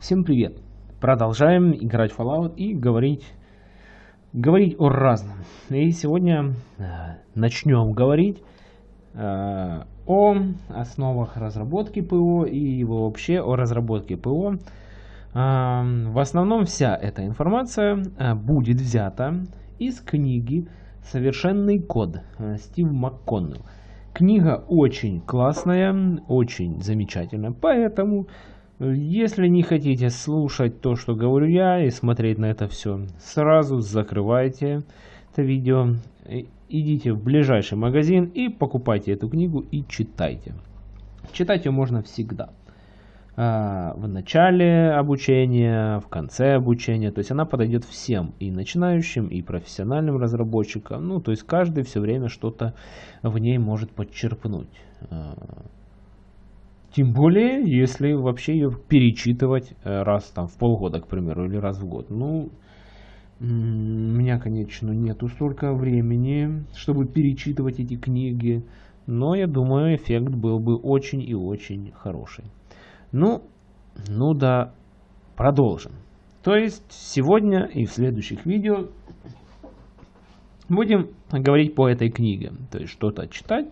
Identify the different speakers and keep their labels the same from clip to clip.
Speaker 1: Всем привет! Продолжаем играть в Fallout и говорить, говорить о разном. И сегодня э, начнем говорить э, о основах разработки ПО и вообще о разработке ПО. Э, в основном вся эта информация будет взята из книги «Совершенный код» Стив МакКоннелл. Книга очень классная, очень замечательная, поэтому если не хотите слушать то, что говорю я, и смотреть на это все, сразу закрывайте это видео, идите в ближайший магазин и покупайте эту книгу и читайте. Читать ее можно всегда. А, в начале обучения, в конце обучения, то есть она подойдет всем, и начинающим, и профессиональным разработчикам, ну, то есть каждый все время что-то в ней может подчерпнуть. Тем более, если вообще ее перечитывать э, раз там в полгода, к примеру, или раз в год. Ну, у меня, конечно, нету столько времени, чтобы перечитывать эти книги. Но я думаю, эффект был бы очень и очень хороший. Ну, ну да, продолжим. То есть сегодня и в следующих видео будем говорить по этой книге. То есть что-то читать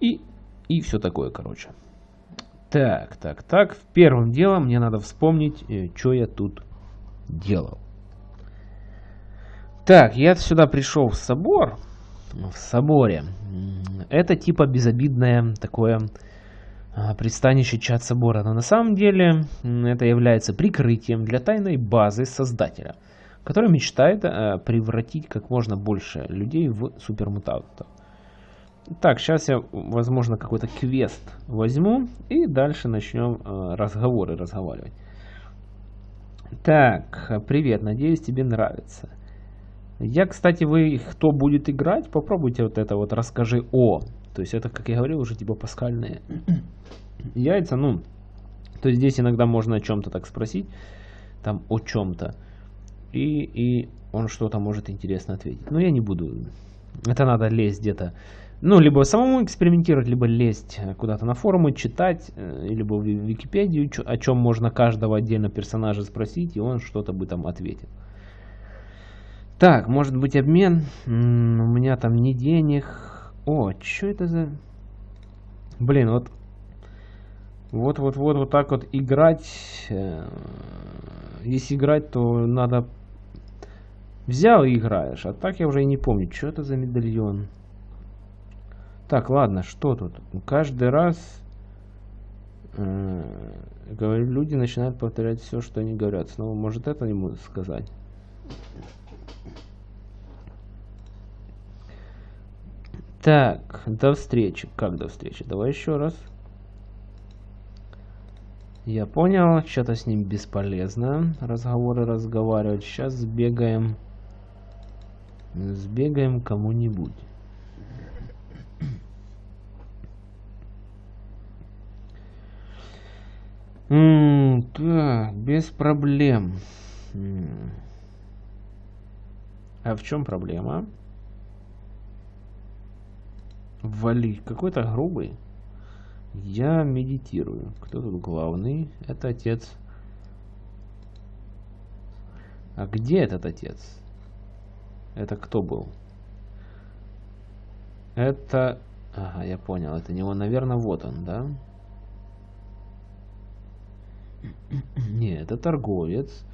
Speaker 1: и и все такое, короче. Так, так, так. Первым делом мне надо вспомнить, э, что я тут делал. Так, я сюда пришел в собор. В соборе. Это типа безобидное такое а, пристанище чат собора. Но на самом деле это является прикрытием для тайной базы создателя, который мечтает э, превратить как можно больше людей в супермутантов. Так, сейчас я, возможно, какой-то квест возьму и дальше начнем э, разговоры разговаривать. Так, привет, надеюсь тебе нравится. Я, кстати, вы, кто будет играть, попробуйте вот это вот расскажи о. То есть это, как я говорил, уже типа паскальные яйца, ну, то есть здесь иногда можно о чем-то так спросить, там о чем-то, и, и он что-то может интересно ответить. Но я не буду, это надо лезть где-то ну, либо самому экспериментировать, либо лезть куда-то на форумы, читать, э, либо в Википедию, о чем можно каждого отдельно персонажа спросить, и он что-то бы там ответил. Так, может быть обмен? у меня там не денег. О, что это за... Блин, вот... Вот-вот-вот вот так вот играть... Э, если играть, то надо... Взял и играешь, а так я уже и не помню, что это за медальон. Так, ладно, что тут? Каждый раз э, люди начинают повторять все, что они говорят. Снова может это ему сказать? Так, до встречи. Как до встречи? Давай еще раз. Я понял, что-то с ним бесполезно разговоры разговаривать. Сейчас сбегаем. Сбегаем кому-нибудь. М так, без проблем. А в чем проблема? Вали. Какой-то грубый. Я медитирую. Кто тут главный? Это отец. А где этот отец? Это кто был? Это... Ага, я понял. Это не он, наверное, вот он, да? Не, это торговец.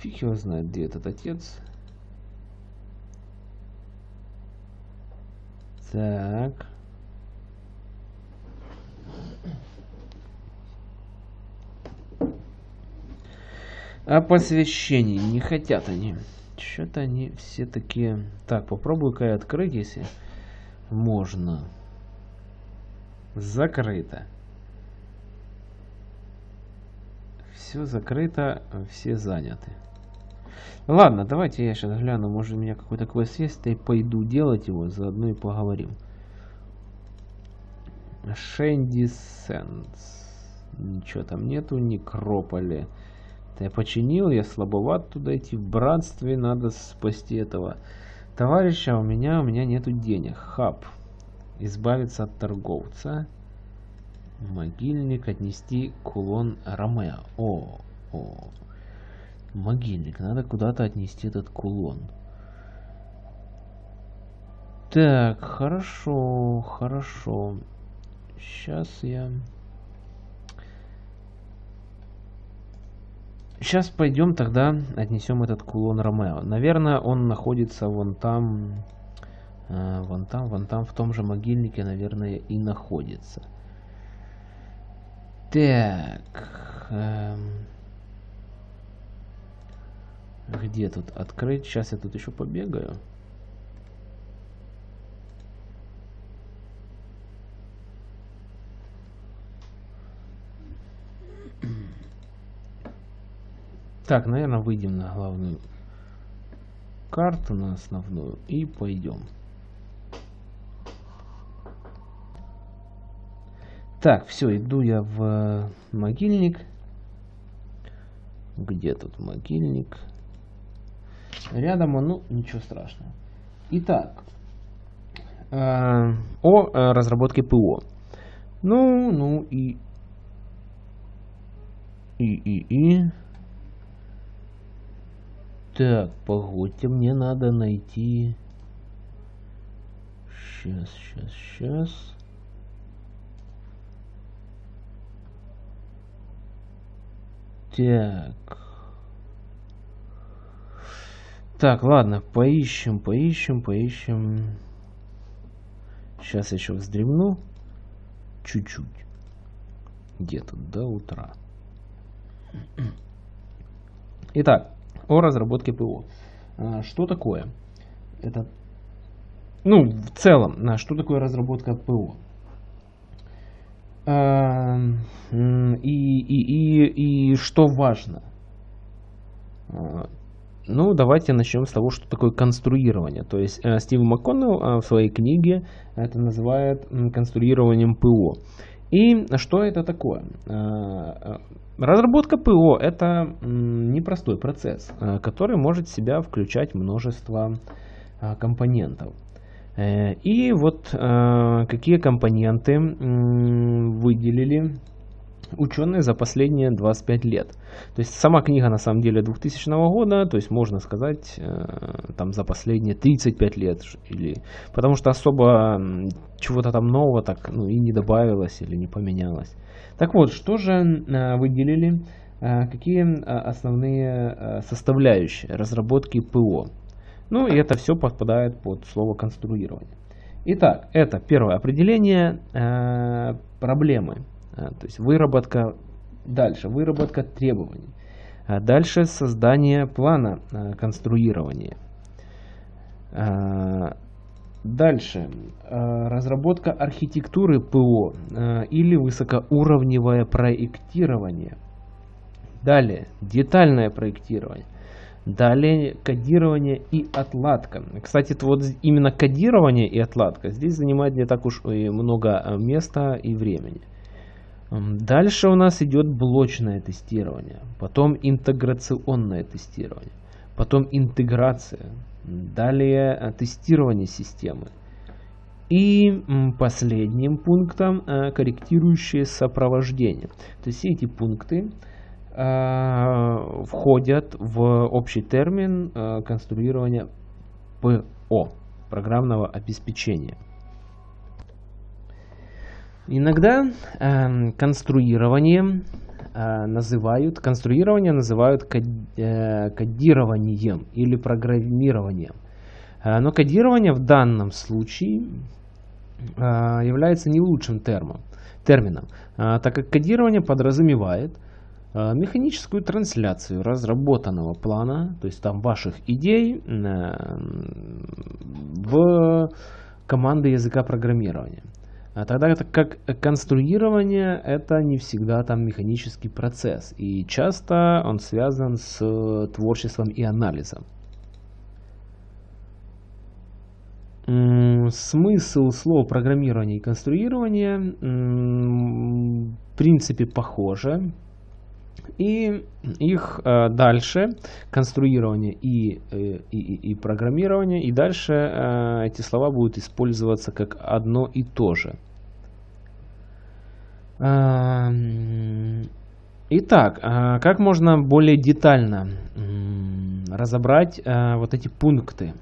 Speaker 1: Фиг его знает, где этот отец. Так. А посвящений не хотят они. Что-то они все такие... Так, попробую-ка я открыть, если можно. Закрыто. Все закрыто, все заняты. Ладно, давайте я сейчас гляну, может у меня какой-то квест есть, и пойду делать его, заодно и поговорим. Шенди Сенс. Ничего там нету, Некрополе. Это я починил, я слабоват туда идти. В братстве надо спасти этого товарища, а у меня, у меня нету денег. Хаб избавиться от торговца. Могильник отнести кулон Ромео. О, о. Могильник. Надо куда-то отнести этот кулон. Так, хорошо, хорошо. Сейчас я... Сейчас пойдем тогда отнесем этот кулон Ромео. Наверное, он находится вон там, вон там, вон там, в том же могильнике, наверное, и находится. Так. Эм, где тут открыть? Сейчас я тут еще побегаю. Так, наверное, выйдем на главную карту, на основную, и пойдем. Так, все, иду я в могильник. Где тут могильник? Рядом он, ну, ничего страшного. Итак, э, о э, разработке ПО. Ну, ну и... И, и, и... Так, погодьте, мне надо найти... Сейчас, сейчас, сейчас. Так. Так, ладно, поищем, поищем, поищем. Сейчас еще вздремну. Чуть-чуть. Где-то до утра. Итак, о разработке ПО. А, что такое? Это, ну, в целом, а, что такое разработка ПО? А, и, и, и, и что важно? Ну, давайте начнем с того, что такое конструирование. То есть э, Стив МакКоннелл в своей книге это называет конструированием ПО. И что это такое? Разработка ПО это непростой процесс, э, который может в себя включать множество компонентов. Э, и вот э, какие компоненты выделили ученые за последние 25 лет. То есть сама книга на самом деле 2000 года, то есть можно сказать там за последние 35 лет. Или, потому что особо чего-то там нового так ну, и не добавилось или не поменялось. Так вот, что же э, выделили, э, какие э, основные составляющие разработки ПО? Ну и это все подпадает под слово конструирование. Итак, это первое определение проблемы, то есть выработка, дальше выработка требований, дальше создание плана конструирования, Дальше. Э, разработка архитектуры ПО э, или высокоуровневое проектирование. Далее. Детальное проектирование. Далее кодирование и отладка. Кстати, это вот именно кодирование и отладка здесь занимает не так уж и много э, места и времени. Дальше у нас идет блочное тестирование, потом интеграционное тестирование, потом интеграция, Далее э, тестирование системы. И последним пунктом э, корректирующее сопровождение. То есть все эти пункты входят в общий термин конструирования ПО, программного обеспечения. Иногда конструирование Э, называют, конструирование называют э, кодированием или программированием. Э, но кодирование в данном случае является не лучшим термом, термином, так как кодирование подразумевает механическую трансляцию разработанного плана, то есть там ваших идей в команды языка программирования. А тогда это как конструирование, это не всегда там механический процесс. И часто он связан с э, творчеством и анализом. Смысл слов программирования и конструирования в принципе похожи. И их э, дальше, конструирование и, э, и, и, программирование, и дальше э, эти слова будут использоваться как одно и то же. Итак, а как можно более детально разобрать а, вот эти пункты?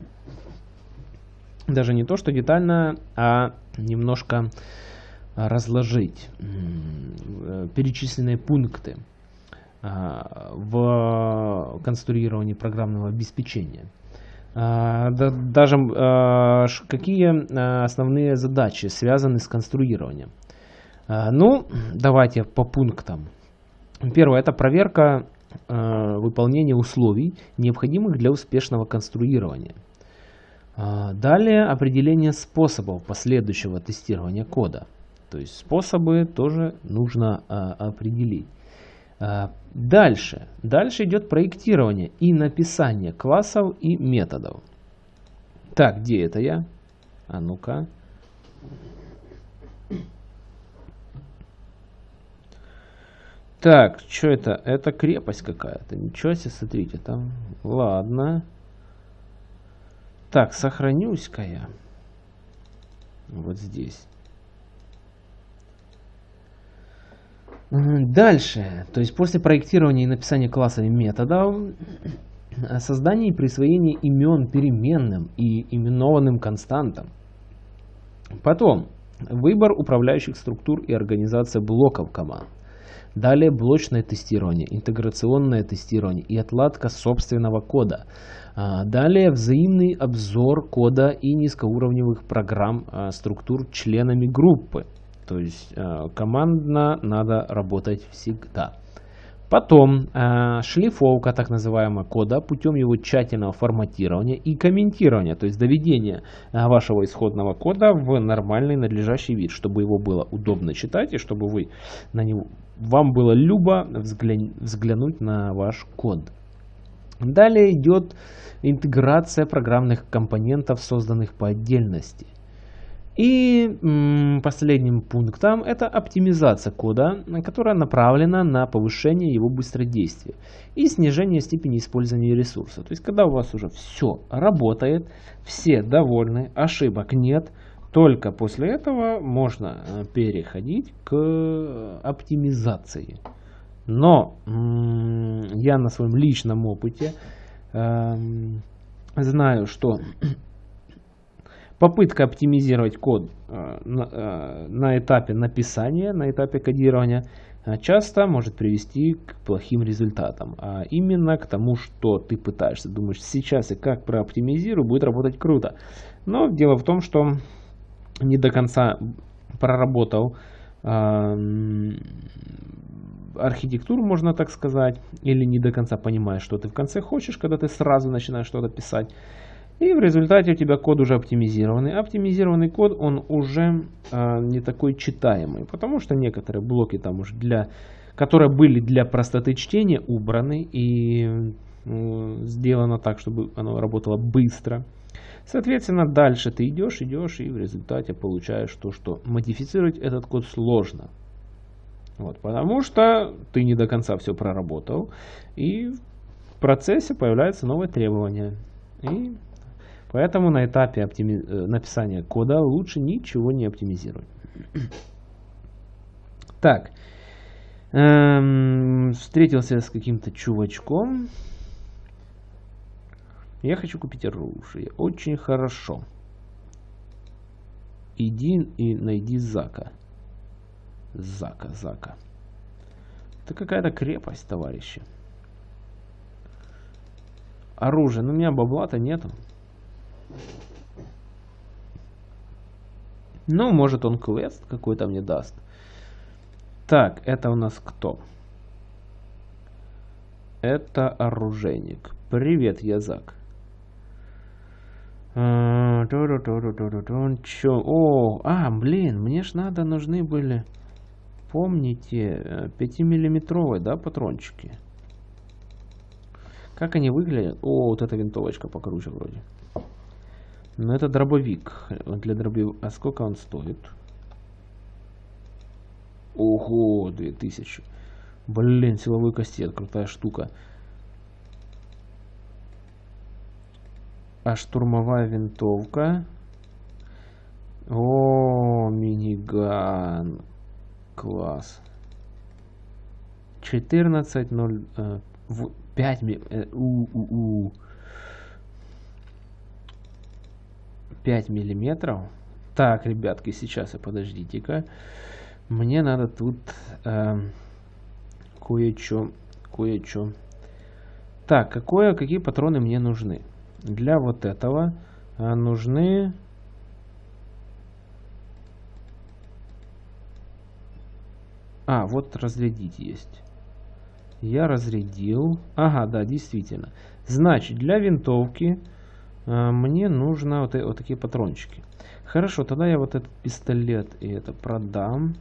Speaker 1: Даже не то, что детально, а немножко разложить э, перечисленные пункты в конструировании программного обеспечения. Даже какие основные задачи связаны с конструированием? Ну, давайте по пунктам. Первое – это проверка э, выполнения условий, необходимых для успешного конструирования. Э, далее определение способов последующего тестирования кода. То есть способы тоже нужно э, определить. Э, дальше. Дальше идет проектирование и написание классов и методов. Так, где это я? А ну-ка. Так, что это? Это крепость какая-то. Ничего себе, смотрите, там. Ладно. Так, сохранюсь-ка я. Вот здесь. Дальше. То есть после проектирования и написания классов и методов, создание и присвоение имен переменным и именованным константам. Потом. Выбор управляющих структур и организация блоков команд. Далее блочное тестирование, интеграционное тестирование и отладка собственного кода. А, далее взаимный обзор кода и низкоуровневых программ а, структур членами группы. То есть а, командно надо работать всегда. Потом э, шлифовка так называемого кода путем его тщательного форматирования и комментирования, то есть доведения э, вашего исходного кода в нормальный надлежащий вид, чтобы его было удобно читать и чтобы вы на него, вам было любо взгля... взглянуть на ваш код. Далее идет интеграция программных компонентов, созданных по отдельности. И последним пунктом это оптимизация кода, которая направлена на повышение его быстродействия и снижение степени использования ресурса. То есть, когда у вас уже все работает, все довольны, ошибок нет, только после этого можно э, переходить к оптимизации. Но я на своем личном опыте эм, знаю, что попытка оптимизировать код э, э, на, этапе написания, на этапе кодирования э, часто может привести к плохим результатам. А именно к тому, что ты пытаешься, думаешь, сейчас и как прооптимизирую, будет работать круто. Но дело в том, что не до конца проработал архитектуру, можно так сказать, или не до конца понимаешь, что ты в конце хочешь, когда ты сразу начинаешь что-то писать. И в результате у тебя код уже оптимизированный. Оптимизированный код, он уже э, не такой читаемый, потому что некоторые блоки там уже для, которые были для простоты чтения, убраны и э, сделано так, чтобы оно работало быстро. Соответственно, дальше ты идешь, идешь и в результате получаешь то, что модифицировать этот код сложно. Вот, потому что ты не до конца все проработал, и в процессе появляются новые требования. И Поэтому на этапе оптими... Э, написания кода лучше ничего не оптимизировать. Так. Эм, встретился с каким-то чувачком. Я хочу купить оружие. Очень хорошо. Иди и найди Зака. Зака, Зака. Это какая-то крепость, товарищи. Оружие. Ну, у меня бабла-то нету. Ну, может он квест какой-то мне даст. Так, это у нас кто? Это оружейник. Привет, Язак. А, Чё? О, а, блин, мне ж надо, нужны были, помните, 5-миллиметровые, да, патрончики? Как они выглядят? О, вот эта винтовочка покруче вроде. Но это дробовик. Для дробовика. А сколько он стоит? Ого, 2000. Блин, силовой кастет, крутая штука. А штурмовая винтовка. О, миниган. Класс. 14.0... Э, 5 э, у, у, у. 5 миллиметров. Так, ребятки, сейчас, подождите-ка. Мне надо тут э, кое-что, кое-что. Так, какое, какие патроны мне нужны? Для вот этого э, нужны... А, вот разрядить есть. Я разрядил. Ага, да, действительно. Значит, для винтовки э, мне нужно вот, вот такие патрончики. Хорошо, тогда я вот этот пистолет и это продам.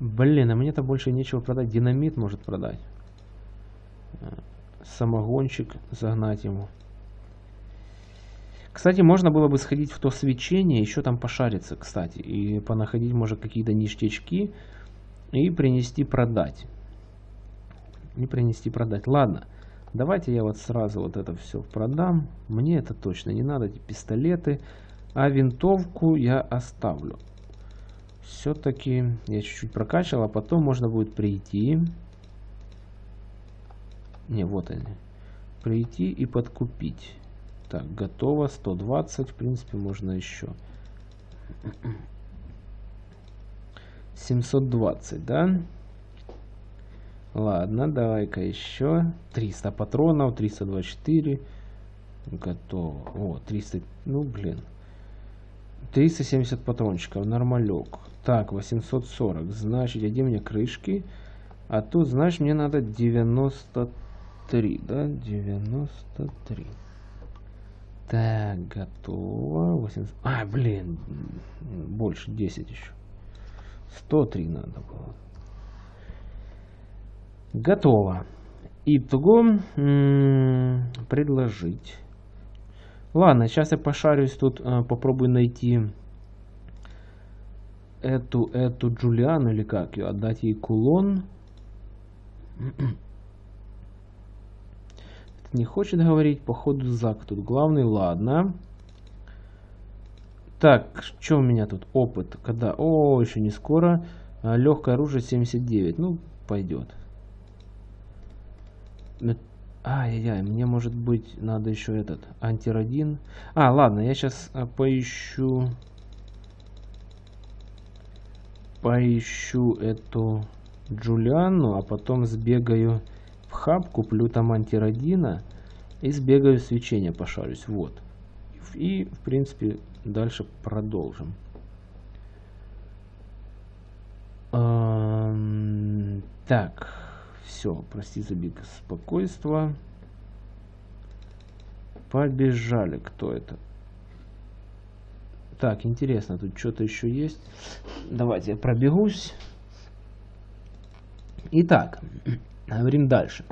Speaker 1: Блин, а мне-то больше нечего продать. Динамит может продать. Э, самогончик загнать ему. Кстати, можно было бы сходить в то свечение, еще там пошариться, кстати. И понаходить, может, какие-то ништячки. И принести продать. И принести продать. Ладно. Давайте я вот сразу вот это все продам. Мне это точно не надо, эти пистолеты. А винтовку я оставлю. Все-таки я чуть-чуть прокачал, а потом можно будет прийти. Не, вот они. Прийти и подкупить. Так, готово. 120. В принципе, можно еще. 720, да? Ладно, давай-ка еще. 300 патронов, 324. Готово. О, 300, ну блин. 370 патрончиков, нормалек. Так, 840. Значит, где мне крышки? А тут, знаешь, мне надо 93, да? 93. Так, готово. 800... А, блин, больше 10 еще. 103 надо было. Готово. Итого предложить. Ладно, сейчас я пошарюсь тут, э, попробую найти эту, эту Джулиану или как ее, отдать ей кулон. не хочет говорить, походу Зак тут главный, ладно. Так, что у меня тут? Опыт. Когда? О, еще не скоро. А, легкое оружие 79. Ну, пойдет. Ай-яй-яй, мне может быть надо еще этот антирадин. А, ладно, я сейчас а, поищу поищу эту Джулианну, а потом сбегаю в хаб, куплю там антирадина и сбегаю свечение пошарюсь. Вот. И, в принципе, дальше продолжим. Так, все, прости за беспокойство. Побежали, кто это? Так, интересно, тут что-то еще есть. Давайте я пробегусь. Итак, говорим дальше.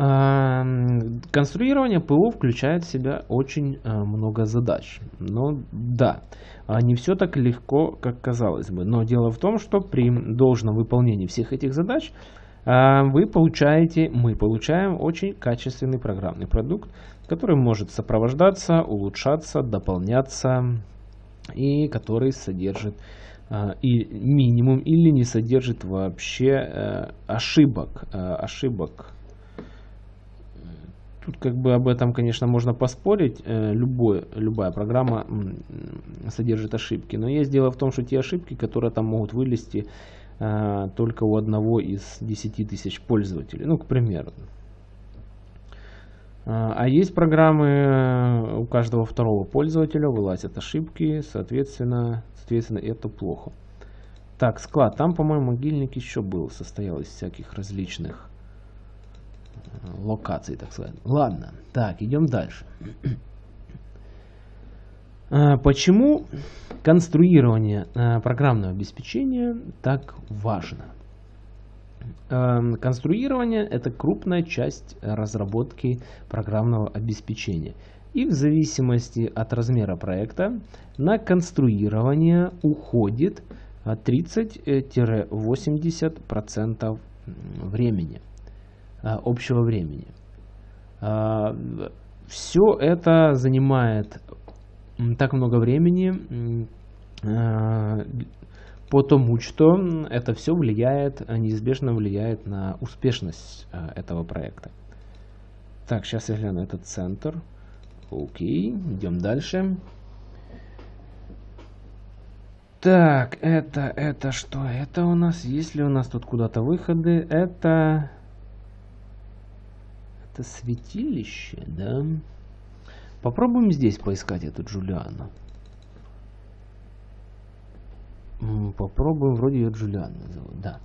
Speaker 1: Конструирование ПО включает в себя очень э, много задач. Но да, а не все так легко, как казалось бы. Но дело в том, что при должном выполнении всех этих задач а, вы получаете, мы получаем очень качественный программный продукт, который может сопровождаться, улучшаться, дополняться и который содержит а, и минимум или не содержит вообще э, ошибок, э, ошибок Тут как бы об этом, конечно, можно поспорить. Э, любой, любая программа содержит ошибки. Но есть дело в том, что те ошибки, которые там могут вылезти э, только у одного из 10 тысяч пользователей. Ну, к примеру. Э, а есть программы, у каждого второго пользователя вылазят ошибки, соответственно, соответственно это плохо. Так, склад. Там, по-моему, могильник еще был, состоял из всяких различных локаций, так сказать. Ладно, так, идем дальше. А, почему конструирование а, программного обеспечения так важно? Конструирование – это крупная часть разработки программного обеспечения. И в зависимости от размера проекта на конструирование уходит 30-80% времени. А, общего времени. А, Все это занимает так много времени, э, потому что это все влияет, неизбежно влияет на успешность э, этого проекта. Так, сейчас я гляну этот центр. Окей, идем дальше. Так, это, это что? Это у нас, есть ли у нас тут куда-то выходы? Это... Это святилище, да? Попробуем здесь поискать эту Джулиану. Попробуем, вроде ее Джулиана зовут, да.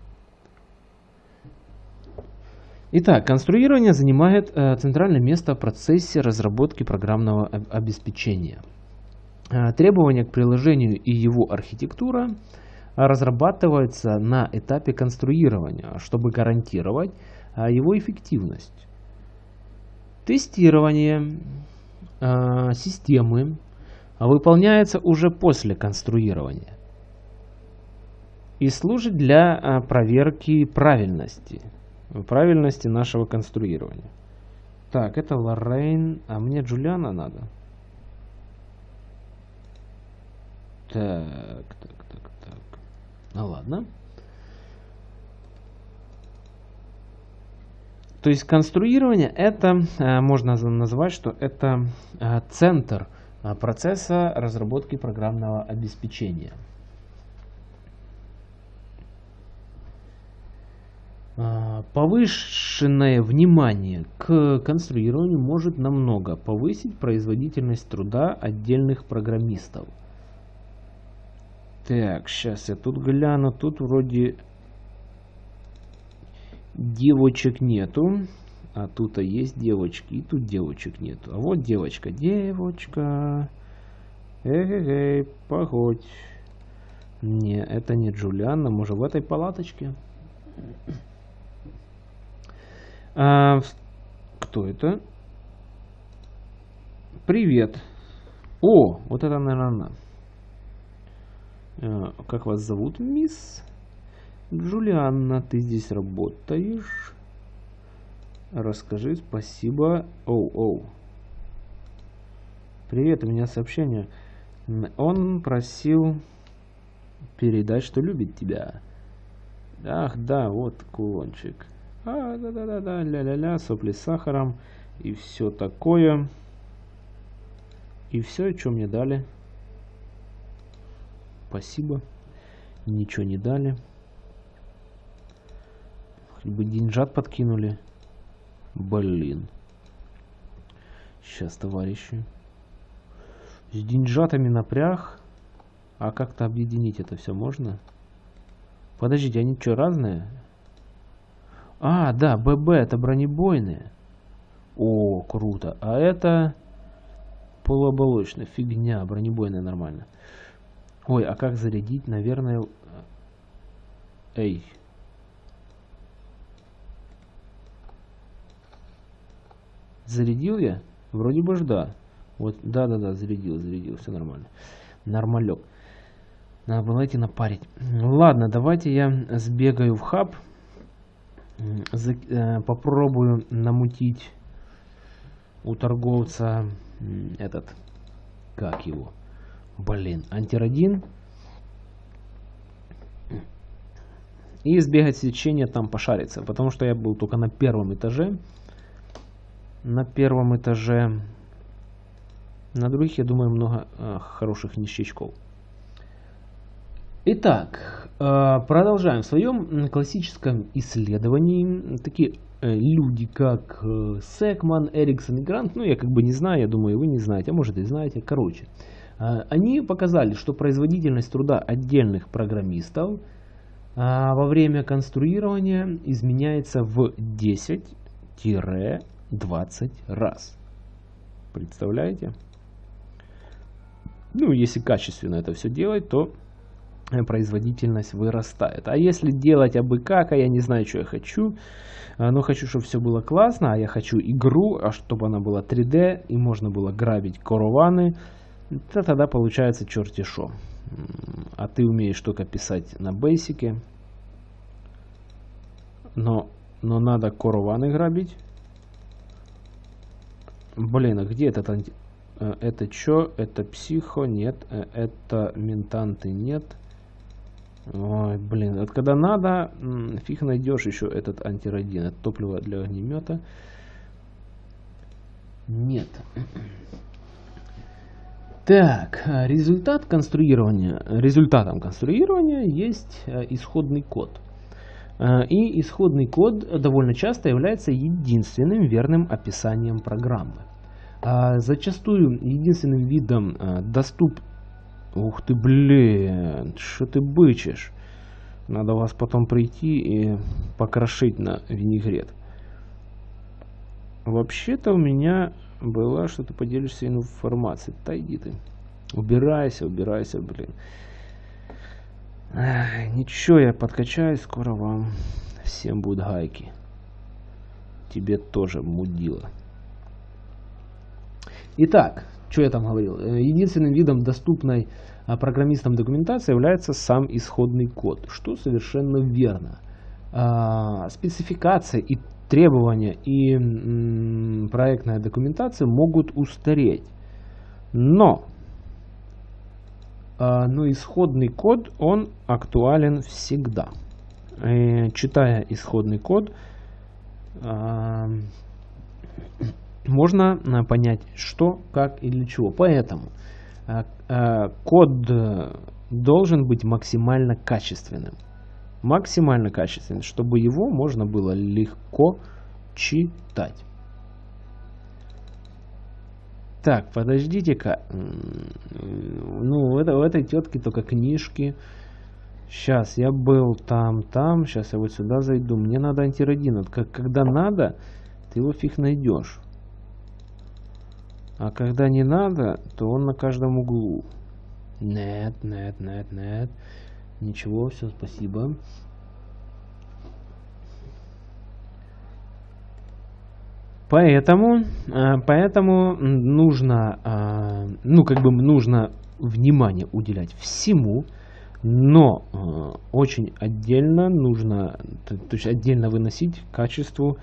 Speaker 1: Итак, конструирование занимает э, центральное место в процессе разработки программного обеспечения. Э, требования к приложению и его архитектура разрабатываются на этапе конструирования, чтобы гарантировать э, его эффективность. Тестирование э, системы выполняется уже после конструирования и служит для проверки правильности, правильности нашего конструирования. Так, это Лоррейн, а мне Джулиана надо. Так, так, так, так. Ну ладно. То есть конструирование это э, можно назвать, что это э, центр э, процесса разработки программного обеспечения. Повышенное внимание к конструированию может намного повысить производительность труда отдельных программистов – так, сейчас я тут гляну. Тут вроде девочек нету. А тут есть девочки. И тут девочек нету. А вот девочка. Девочка. Эй-эй-эй, погодь. Не, это не Джулианна. Может в этой палаточке? А, кто это? Привет. О, вот это, наверное, она. Э, как вас зовут, мисс? Джулианна, ты здесь работаешь? Расскажи, спасибо. Оу, оу. Привет, у меня сообщение. Он просил передать, что любит тебя. Ах, да, вот кулончик. А, да-да-да-да, ля-ля-ля, сопли с сахаром и все такое. И все, что мне дали спасибо. Ничего не дали. Хоть бы деньжат подкинули. Блин. Сейчас, товарищи. С деньжатами напряг. А как-то объединить это все можно? Подождите, они что, разные? А, да, ББ, это бронебойные. О, круто. А это полуоболочная фигня, бронебойная нормально. Ой, а как зарядить? Наверное... Эй. Зарядил я? Вроде бы ж да. Вот, да-да-да, зарядил, зарядил, все нормально. Нормалек. Надо было идти напарить. Ладно, давайте я сбегаю в хаб. За, э, попробую намутить у торговца этот, как его, Блин, антирадин. И сбегать свечение там пошариться. Потому что я был только на первом этаже. На первом этаже. На других, я думаю, много э, хороших ништячков. Итак, э, продолжаем. В своем классическом исследовании такие э, люди, как э, Секман, Эриксон и Грант, ну я как бы не знаю, я думаю, вы не знаете, а может и знаете, короче. А, они показали, что производительность труда отдельных программистов а, во время конструирования изменяется в 10-20 раз. Представляете? Ну, если качественно это все делать, то э, производительность вырастает. А если делать абы как, а я не знаю, что я хочу, а, но хочу, чтобы все было классно, а я хочу игру, а чтобы она была 3D, и можно было грабить корованы, то тогда получается черти шо. А ты умеешь только писать на бейсике. Но, но надо корованы грабить. Блин, а где этот анти... Э, это чё? Это психо? Нет. Э, это ментанты? Нет. Ой, блин. Вот когда надо, фиг найдешь еще этот антирадин. Это топливо для огнемета. Нет. Так, результат конструирования. Результатом конструирования есть исходный код. И исходный код довольно часто является единственным верным описанием программы. А зачастую единственным видом а, доступ... Ух ты, блин, что ты бычишь? Надо вас потом прийти и покрошить на винегрет. Вообще-то у меня была, что ты поделишься информацией. Да иди ты. Убирайся, убирайся, блин. Ничего, я подкачаюсь, скоро вам всем будут гайки. Тебе тоже мудила. Итак, что я там говорил? Э, единственным видом доступной а, программистам документации является сам исходный код, что совершенно верно. А, спецификация и требования и проектная документация могут устареть. Но, но исходный код, он актуален всегда. И, читая исходный код, можно э, понять, что, как и для чего. Поэтому э, э, код должен быть максимально качественным. Максимально качественным, чтобы его можно было легко читать. Так, подождите-ка. Ну, у, это, у этой тетки только книжки. Сейчас, я был там, там. Сейчас я вот сюда зайду. Мне надо антирадин. Вот как, когда надо, ты его фиг найдешь. А когда не надо, то он на каждом углу. Нет, нет, нет, нет. Ничего, все, спасибо. Поэтому, э, поэтому нужно, э, ну как бы нужно внимание уделять всему, но э, очень отдельно нужно, то есть отдельно выносить качеству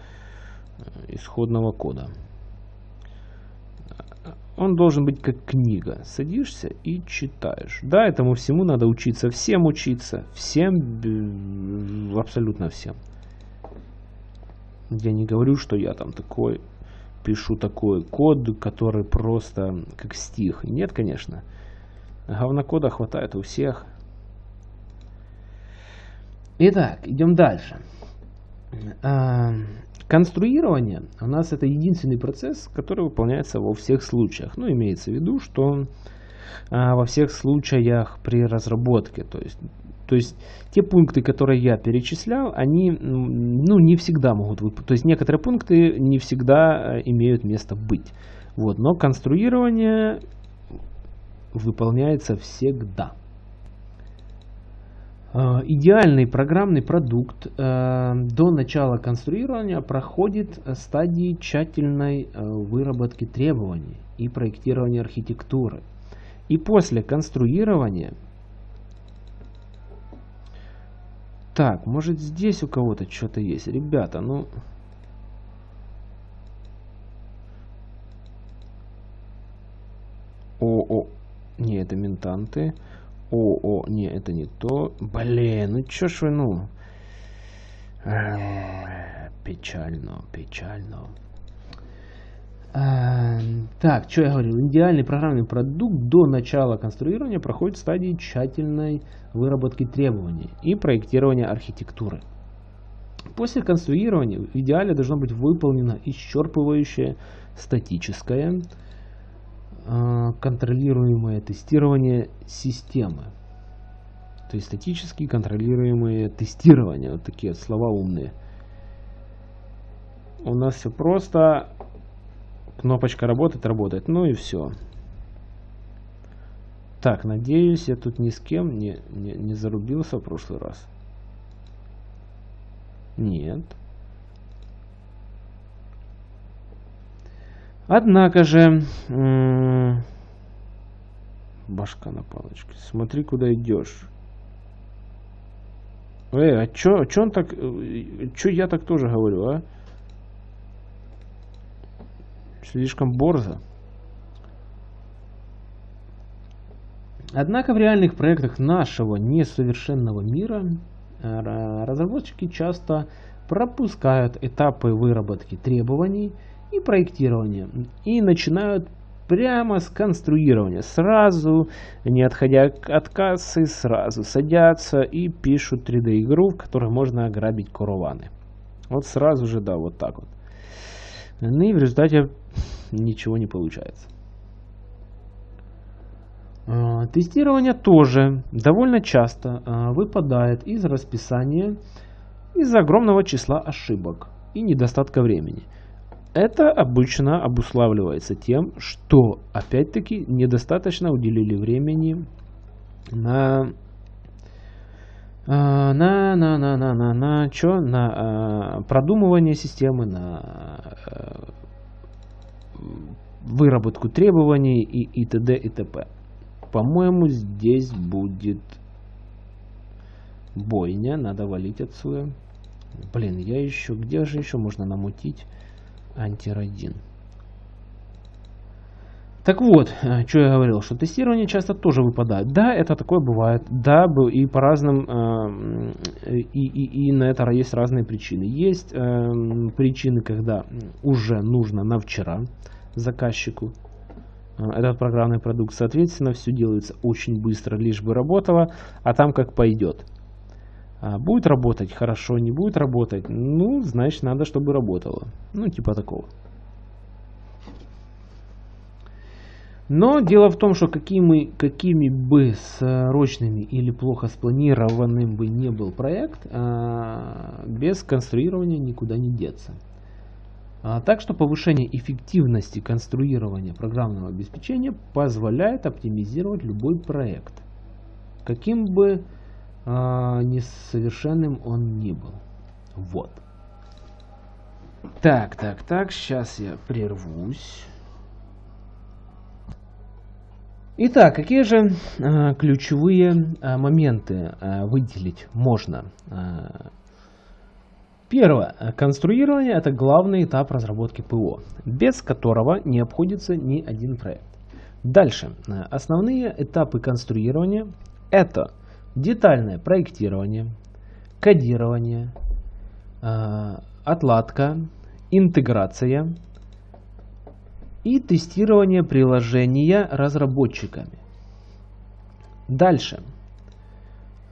Speaker 1: исходного кода. Он должен быть как книга. Садишься и читаешь. Да, этому всему надо учиться. Всем учиться. Всем, абсолютно всем. Я не говорю, что я там такой, пишу такой код, который просто как стих. Нет, конечно. Говнокода хватает у всех. Итак, идем дальше. А, Конструирование у нас это единственный процесс, который выполняется во всех случаях. Ну, имеется в виду, что а, во всех случаях при разработке. То есть, то есть те пункты, которые я перечислял, они ну, не всегда могут выполнить. То есть некоторые пункты не всегда э, имеют место быть. Вот, но конструирование выполняется всегда. Э, идеальный программный продукт э, до начала конструирования проходит стадии тщательной выработки требований и проектирования архитектуры. И после конструирования... Так, может здесь у кого-то что-то есть? Ребята, ну... О, о, не, это ментанты. О, о, не, это не то. Блин, ну чё ж вы, ну. Печально, печально. А, так, что я говорил? Идеальный программный продукт до начала конструирования проходит стадии тщательной выработки требований и проектирования архитектуры. После конструирования в идеале должно быть выполнено исчерпывающее статическое а, контролируемое тестирование системы. То есть статически контролируемое тестирование. Вот такие слова умные. У нас все просто. Кнопочка работает, работает. Ну и все. Так, надеюсь, я тут ни с кем не, не, не зарубился в прошлый раз. Нет. Однако же, башка на палочке, смотри, куда идешь. Эй, а чё, а чё он так, э, чё я так тоже говорю, а? Слишком борзо. Однако в реальных проектах нашего несовершенного мира разработчики часто пропускают этапы выработки требований и проектирования и начинают прямо с конструирования. Сразу, не отходя от кассы, сразу садятся и пишут 3D игру, в которой можно ограбить караваны. Вот сразу же, да, вот так вот. Ну и в результате ничего не получается. А, тестирование тоже довольно часто а, выпадает из расписания из-за огромного числа ошибок и недостатка времени. Это обычно обуславливается тем, что опять-таки недостаточно уделили времени на а, на на на на на на чё на продумывание системы на выработку требований и и т.д. и т.п. По-моему, здесь будет бойня, надо валить отсюда. Блин, я еще, где же еще можно намутить? антиродин. Так вот, э, что я говорил, что тестирование часто тоже выпадает. Да, это такое бывает. Да, и по разным, э, и, и, и на это есть разные причины. Есть э, причины, когда уже нужно на вчера заказчику этот программный продукт. Соответственно, все делается очень быстро, лишь бы работало, а там как пойдет. А, будет работать хорошо, не будет работать, ну, значит, надо, чтобы работало. Ну, типа такого. Но дело в том, что какими, какими бы срочными или плохо спланированным бы не был проект, а, без конструирования никуда не деться. А, так что повышение эффективности конструирования программного обеспечения позволяет оптимизировать любой проект. Каким бы а, несовершенным он не был. Вот. Так, так, так, сейчас я прервусь. Итак, какие же э, ключевые э, моменты э, выделить можно? Первое. Конструирование – это главный этап разработки ПО, без которого не обходится ни один проект. Дальше. Основные этапы конструирования – это детальное проектирование, кодирование, отладка, интеграция и тестирование приложения разработчиками. Дальше.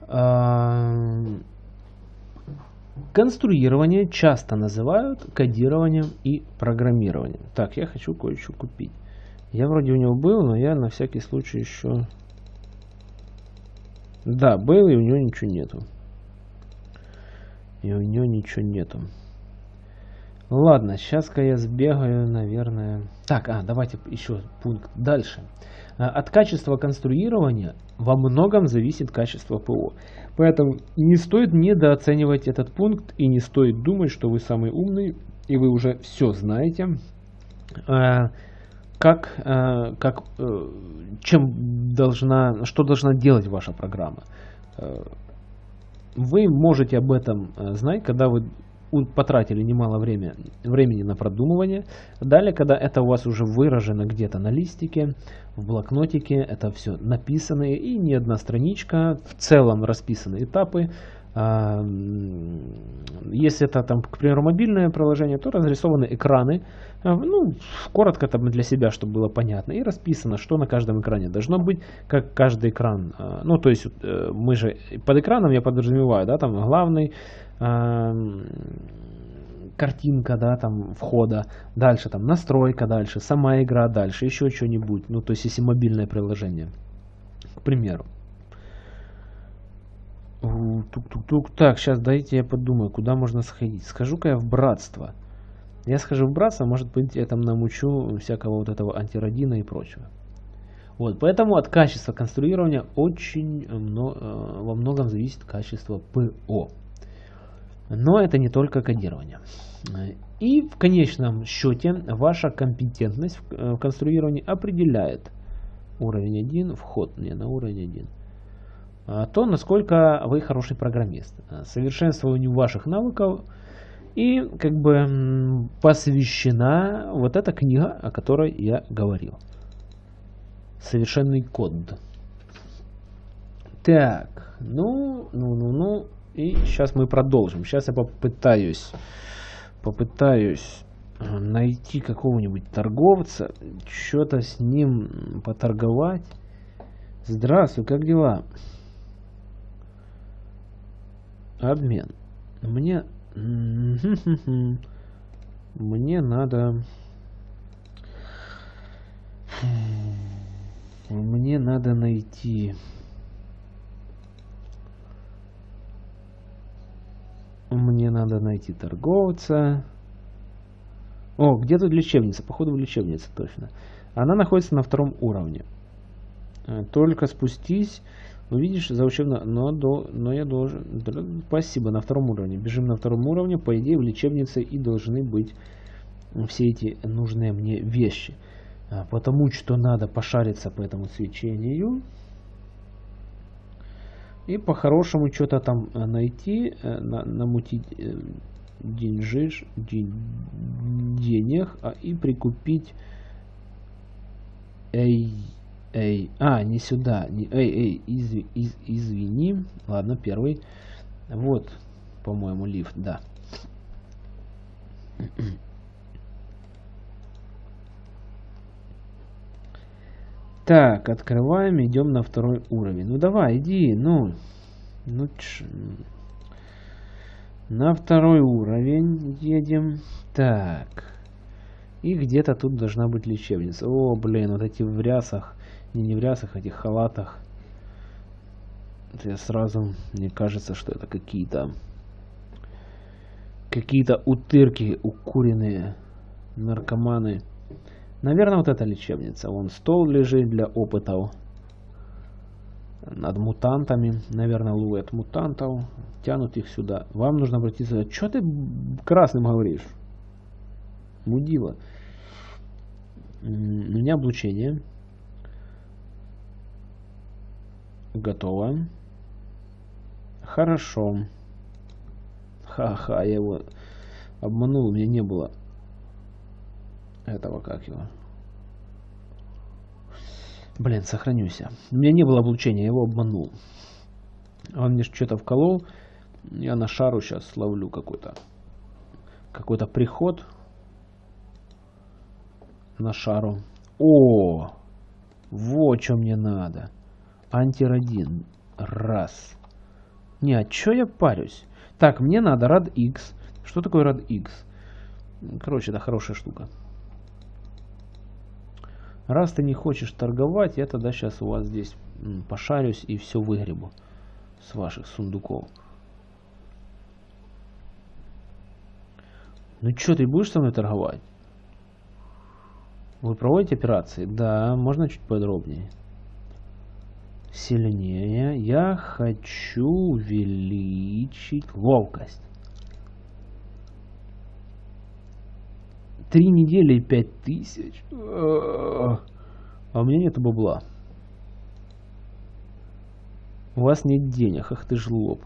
Speaker 1: Э, конструирование часто называют кодированием и программированием. Так, я хочу кое-что купить. Я вроде у него был, но я на всякий случай еще да, был, и у него ничего нету. И у него ничего нету. Ладно, сейчас-ка я сбегаю, наверное. Так, а, давайте еще пункт дальше. А, от качества конструирования во многом зависит качество ПО. Поэтому не стоит недооценивать этот пункт и не стоит думать, что вы самый умный и вы уже все знаете. А, как, э, как, э, чем должна, что должна делать ваша программа. Э, вы можете об этом знать, когда вы потратили немало время, времени на продумывание. Далее, когда это у вас уже выражено где-то на листике, в блокнотике, это все написано и не одна страничка, в целом расписаны этапы, а, если это, там, к примеру, мобильное приложение, то разрисованы экраны, а, ну, коротко там для себя, чтобы было понятно, и расписано, что на каждом экране должно быть, как каждый экран. А, ну, то есть э, мы же под экраном я подразумеваю, да, там главный, картинка, да, там входа, дальше там настройка, дальше сама игра, дальше еще что-нибудь, ну, то есть если мобильное приложение, к примеру. Тук-тук-тук. Так, сейчас дайте я подумаю, куда можно сходить. Схожу-ка я в братство. Я схожу в братство, может быть, я там намучу всякого вот этого антиродина и прочего. Вот, поэтому от качества конструирования очень много, э, во многом зависит качество ПО. Но это не только кодирование. И в конечном счете ваша компетентность в э, конструировании определяет уровень 1, вход не на уровень 1 а, то, насколько вы хороший программист. Совершенствованию ваших навыков и как бы посвящена вот эта книга, о которой я говорил. Совершенный код. Так, ну, ну, ну, ну. И сейчас мы продолжим. Сейчас я попытаюсь, попытаюсь э, найти какого-нибудь торговца, что-то с ним поторговать. Здравствуй, как дела? Обмен. Мне... Мне надо... Мне надо найти... Мне надо найти торговца. О, где тут лечебница? Походу в лечебнице точно. Она находится на втором уровне. Э, только спустись, увидишь за учебно... Но, до... но я должен... Спасибо, на втором уровне. Бежим на втором уровне. По идее, в лечебнице и должны быть все эти нужные мне вещи. А, потому что надо пошариться по этому свечению. И по-хорошему что-то там э, найти, э, на, намутить э, деньжиш, день, денег а, и прикупить эй, эй, а, не сюда, не, эй, эй, из, из, извини, ладно, первый, вот, по-моему, лифт, да. Так, открываем, идем на второй уровень. Ну давай, иди, ну. Ну ч... На второй уровень едем. Так. И где-то тут должна быть лечебница. О, блин, вот эти в рясах. Не, не в рясах, а этих халатах. Я сразу, мне кажется, что это какие-то какие-то утырки укуренные наркоманы. Наверное, вот эта лечебница. Вон стол лежит для опытов над мутантами. Наверное, ловят мутантов, тянут их сюда. Вам нужно обратиться... Что ты красным говоришь? Мудила. У меня облучение. Готово. Хорошо. Ха-ха, я его обманул, у меня не было этого как его. Блин, сохранюсь. У меня не было облучения, я его обманул. Он мне что-то вколол. Я на шару сейчас ловлю какой-то какой-то приход на шару. О, вот что мне надо. Антирадин. Раз. Не, а что я парюсь? Так, мне надо рад X. Что такое рад X? Короче, это хорошая штука. Раз ты не хочешь торговать, я тогда сейчас у вас здесь пошарюсь и все выгребу с ваших сундуков. Ну что, ты будешь со мной торговать? Вы проводите операции? Да, можно чуть подробнее. Сильнее. Я хочу увеличить ловкость. Три недели и пять тысяч. А у меня нет бабла. У вас нет денег, ах ты ж лоб.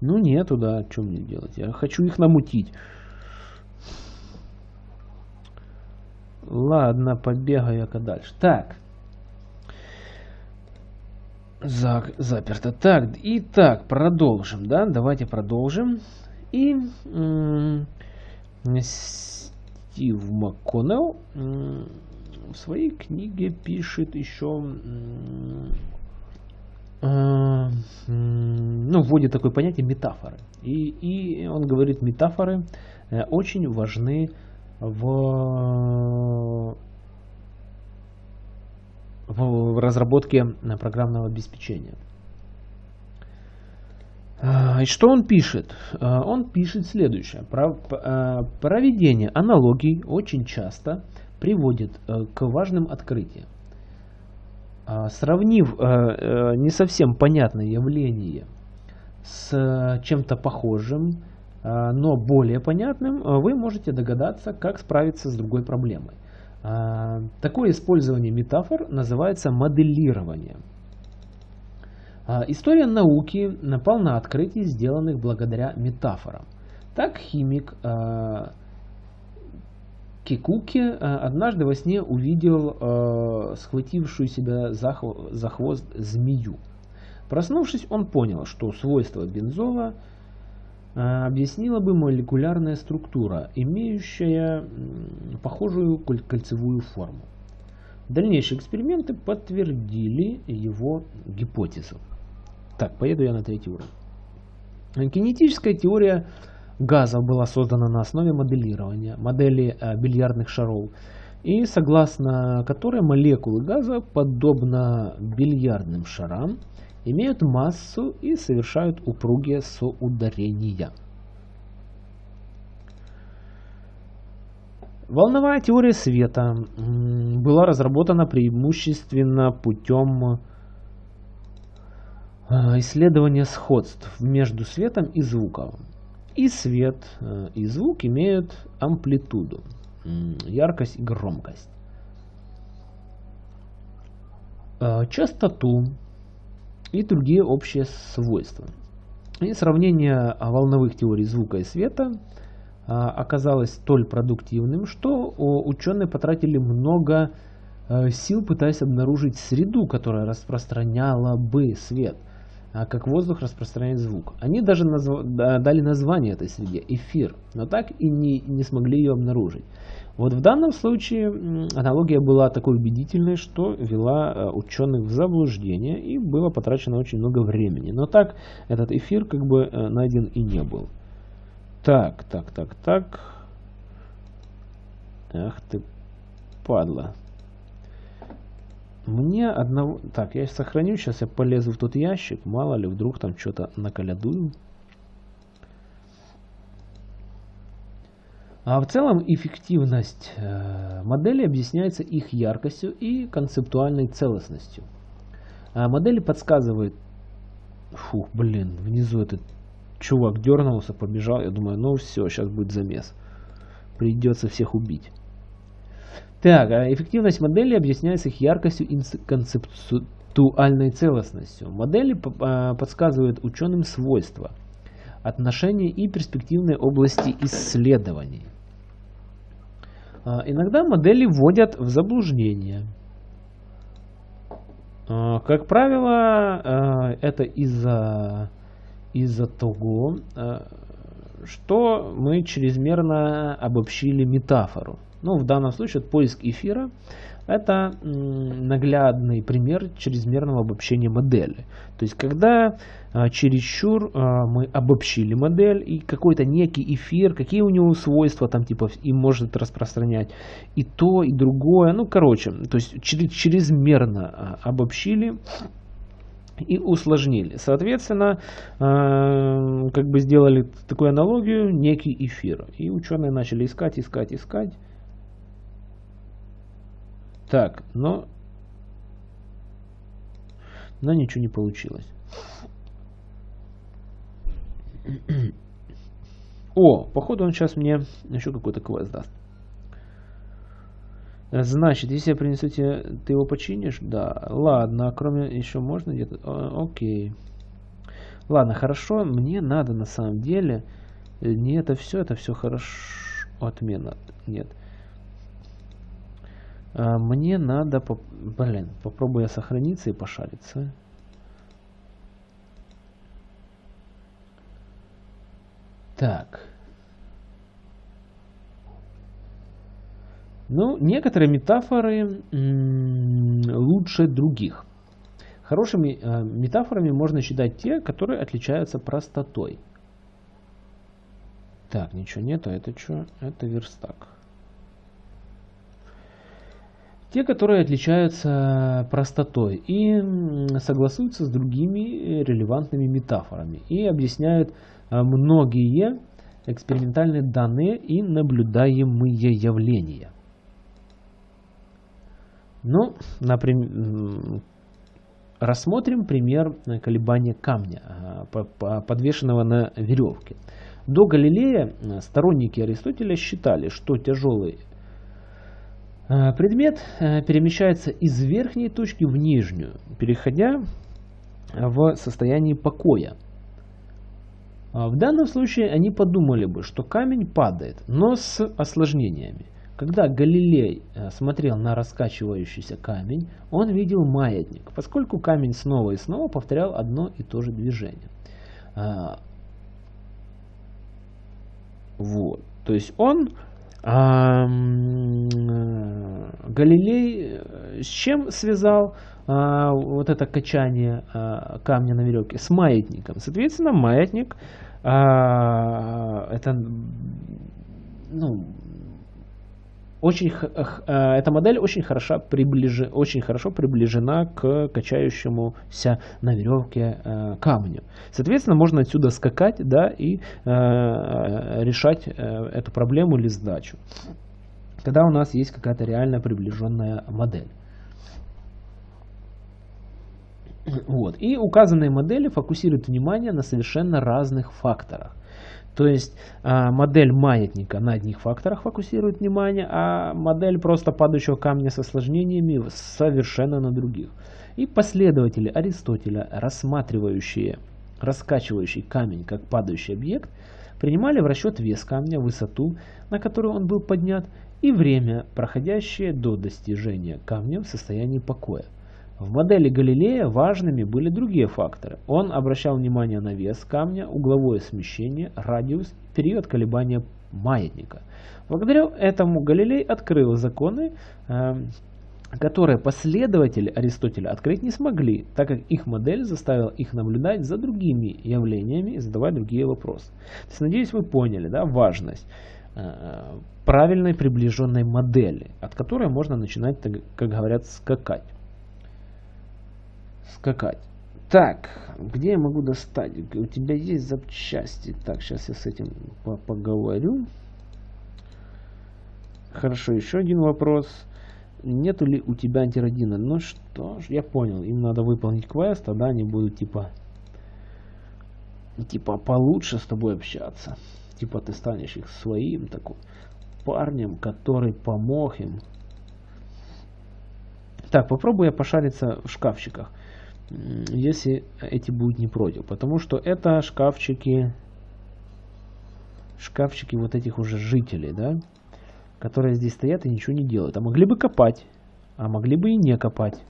Speaker 1: Ну нету, да, что мне делать? Я хочу их намутить. Ладно, побегаю-ка дальше. Так. Зак, заперто. Так, и так, продолжим, да? Давайте продолжим. И Стив МакКоннелл в своей книге пишет еще э, ну, вводит такое понятие метафоры. И, и он говорит, метафоры э, очень важны в, в разработке программного обеспечения. А, и что он пишет? А, он пишет следующее. А, проведение аналогий очень часто приводит к важным открытиям. Сравнив не совсем понятное явление с чем-то похожим, но более понятным, вы можете догадаться, как справиться с другой проблемой. Такое использование метафор называется моделированием. А, история науки полна открытий, сделанных благодаря метафорам. Так химик а, Кикуки однажды во сне увидел схватившую себя за хвост змею. Проснувшись, он понял, что свойство бензола объяснила бы молекулярная структура, имеющая похожую кольцевую форму. Дальнейшие эксперименты подтвердили его гипотезу. Так, поеду я на третий уровень. Кинетическая теория газов была создана на основе моделирования, модели э, бильярдных шаров, и согласно которой молекулы газа, подобно бильярдным шарам, имеют массу и совершают упругие соударения. Волновая теория света была разработана преимущественно путем а, исследования сходств между светом и звуком. И свет, э, и звук имеют амплитуду, яркость и громкость. А, частоту и другие общие свойства. И сравнение волновых теорий звука и света а, оказалось столь продуктивным, что ученые потратили много э, сил, пытаясь обнаружить среду, которая распространяла бы свет, как воздух распространяет звук. Они даже назв... дали название этой среде – эфир, но так и не, не смогли ее обнаружить. Вот в данном случае аналогия была такой убедительной, что вела э, ученых в заблуждение и было потрачено очень много времени. Но так этот эфир как бы э, найден и не был. Так, так, так, так. Ах ты, падла. Мне одного... Так, я сохраню, сейчас я полезу в тот ящик. Мало ли, вдруг там что-то наколядую. А в целом эффективность э, модели объясняется их яркостью и концептуальной целостностью. А модели подсказывают... Фух, блин, внизу этот чувак дернулся, побежал. Я думаю, ну все, сейчас будет замес. Придется всех убить. Так, а эффективность модели объясняется их яркостью и концептуальной целостностью. Модели а, подсказывают ученым свойства, отношения и перспективные области исследований. А, иногда модели вводят в заблуждение. Как правило, это из-за из-за того, что мы чрезмерно обобщили метафору. Ну, в данном случае поиск эфира это наглядный пример чрезмерного обобщения модели. То есть, когда а, чересчур а, мы обобщили модель и какой-то некий эфир, какие у него свойства там типа и может распространять и то, и другое. Ну, короче, то есть чрезмерно а, обобщили и усложнили. Соответственно, как бы сделали такую аналогию, некий эфир. И ученые начали искать, искать, искать. Так, но, но ничего не получилось. О, походу он сейчас мне еще какой-то квест даст. Значит, если я принесу тебе, ты его починишь? Да. Ладно, а кроме еще можно где-то? Окей. Ладно, хорошо. Мне надо на самом деле. Э, не это все, это все хорошо. Отмена. Нет. А, мне надо... Поп... Блин, попробую я сохраниться и пошариться. Так. Ну, некоторые метафоры лучше других. Хорошими э, метафорами можно считать те, которые отличаются простотой. Так, ничего нету, это что? Это верстак. Те, которые отличаются простотой и согласуются с другими релевантными метафорами и объясняют э, многие экспериментальные данные и наблюдаемые явления. Ну, например, рассмотрим пример колебания камня, а, подвешенного на веревке. До Галилея а, сторонники Аристотеля считали, что тяжелый предмет перемещается из верхней точки в нижнюю, переходя в состояние покоя. В данном случае они подумали бы, что камень падает, но с осложнениями. Когда Галилей э, смотрел на раскачивающийся камень, он видел маятник, поскольку камень снова и снова повторял одно и то же движение. А, вот. То есть он а, Галилей э, с чем связал а, вот это качание а, камня на веревке? С маятником. Соответственно, маятник а, это ну, очень, э, эта модель очень, хорошо приближ, очень хорошо приближена к качающемуся на веревке э, камню. Соответственно, можно отсюда скакать да, и э, решать эту проблему или сдачу. Когда у нас есть какая-то реально приближенная модель. Вот. И указанные модели фокусируют внимание на совершенно разных факторах. То есть а, модель маятника на одних факторах фокусирует внимание, а модель просто падающего камня с осложнениями совершенно на других. И последователи Аристотеля, рассматривающие раскачивающий камень как падающий объект, принимали в расчет вес камня, высоту, на которую он был поднят, и время, проходящее до достижения камня в состоянии покоя. В модели Галилея важными были другие факторы. Он обращал внимание на вес камня, угловое смещение, радиус, период колебания маятника. Благодаря этому Галилей открыл законы, э, которые последователи Аристотеля открыть не смогли, так как их модель заставила их наблюдать за другими явлениями и задавать другие вопросы. То есть, надеюсь, вы поняли да, важность э, правильной приближенной модели, от которой можно начинать, как говорят, скакать скакать. Так, где я могу достать? У тебя есть запчасти. Так, сейчас я с этим по поговорю. Хорошо, еще один вопрос. Нету ли у тебя антиродина? Ну что ж, я понял. Им надо выполнить квест, тогда они будут типа... Типа получше с тобой общаться. Типа ты станешь их своим такой парнем, который помог им. Так, попробую я пошариться в шкафчиках если эти будут не против. Потому что это шкафчики, шкафчики вот этих уже жителей, да, которые здесь стоят и ничего не делают. А могли бы копать, а могли бы и не копать.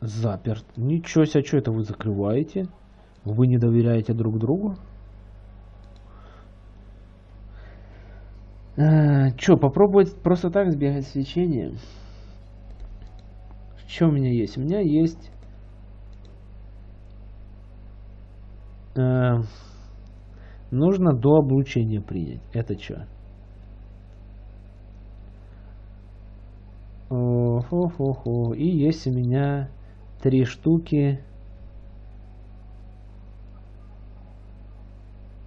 Speaker 1: Заперт. Ничего себе, что это вы закрываете? Вы не доверяете друг другу? А, что, попробовать просто так сбегать свечение? Что у меня есть? У меня есть... Э, нужно до облучения принять. Это что? Хо-хо-хо. И есть у меня три штуки